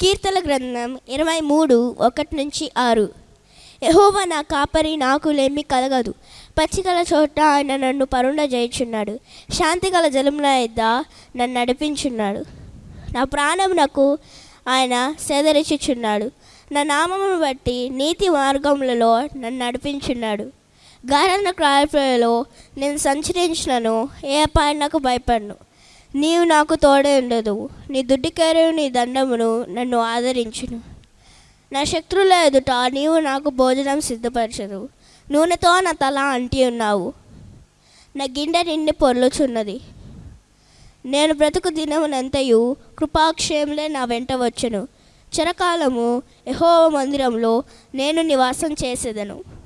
కీర్తన గ్రంథం ఇరవై మూడు ఒకటి నుంచి ఆరు. యహోవ నా కాపరి నాకులేమి కలగదు. పచ్చికల చోట ఆయన నన్ను పరుండ చేయుచున్నాడు శాంతి గల జలముల యొద్ద నన్ను నడిపించున్నాడు. నా ప్రాణమునకు ఆయన సేదరిచుచున్నాడు. నా నామమును బట్టి నీతి మార్గములలో నన్ను నడిపించున్నాడు. గారణ క్రాయలో నేను సంచరించినను ఏ అపాయనకు భయపడను. నీవు నాకు తోడే ఉండదు. నీ దుడ్డికేరు నీ దండమును నన్ను ఆదరించును. నా శత్రువుల ఎదుట నీవు నాకు భోజనం సిద్ధపరచదు. నూనెతో నా తల అంటి ఉన్నావు. నా గిన్నె నిండి పొర్లుచున్నది. నేను బ్రతుకు దినమునంతయు కృపాక్షేములే నా వెంట వచ్చును. చిరకాలము యహో మందిరంలో నేను నివాసం చేసేదను.